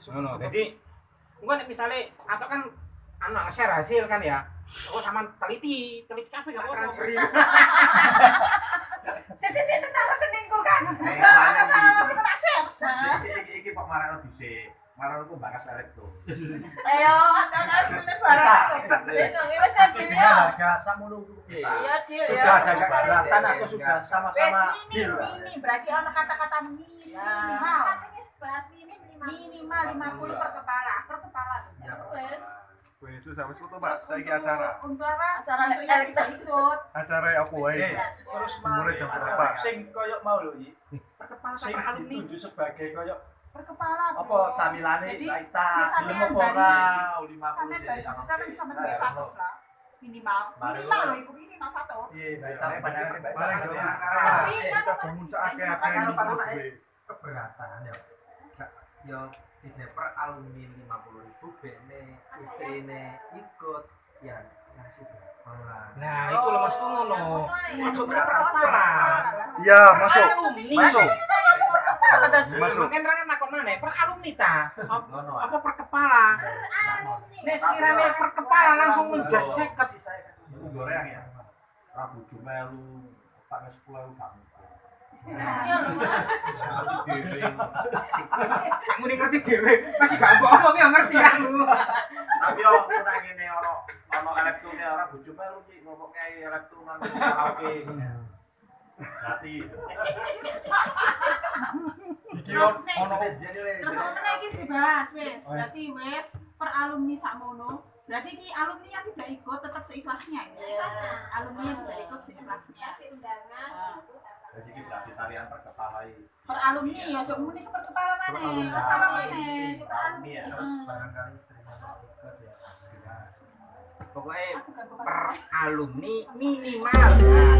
jadi gua nek misalnya atau kan anu nge-share hasil kan ya aku sama teliti teliti kabeh gak transfer Si si si tenan rekeningku kan. Tenan iki? tak share. Iki iki iki Pak Marano dhisik. Marano ku bakas arek tuh. Ayo, rene barang. Deal ya. harga kuwi. Iya deal ya. Sudah ada keberatan atau sudah sama-sama mini deal? mini berarti ono kata-kata minimal. Minimal 50 per kepala, per kepala. Wes. Wes susah wis foto Pak, saiki acara. Untuk apa? Acara Untuk yang kita ikut. Acara apa wae? Terus Dimulai jam berapa? Sing koyo mau lho iki. per kepala Sing dituju sebagai koyo Per kepala. apa camilane ini film sampean apa ora bari- 50 Sampai sih. dari sampai sampai dari satu lah. Minimal. Minimal loh, ikut minimal satu. Iya, paling Tapi kan Kita bangun seakeh-akeh ini keberatan ya ya tidak per alumni lima puluh ribu bene istrine ikut ya ngasih berapa nah itu loh mas tuh ngono Masuk Iya, masuk. Masuk. kepala tadi. Masuk. Aku mana per alumni ta Apa- per kepala nek sekiranya per kepala langsung menjat seket goreng ya. Rabu Jumelu, Pak Nes Kulo kamu. Kamu nih ngerti dewe masih gak mbok omong ya ngerti kamu Tapi yo kuna ngene ono ono elektune ora Rabu Jumelu ki ngomongnya elektune nang karaoke. Berarti Iki ono Terus mana iki dibahas wes. Berarti wes per alumni sakmono. Berarti ini alumni yang tidak ikut tetap seikhlasnya ya. Alumni yang tidak ikut seikhlasnya. Jadi ki berarti tarian perkepalai. Per alumni ya, cok muni ke per kepala mana? Masalah mana? Alumni ya. terus barangkali istrinya mau ikut ya pokoknya per alumni minimal Nah,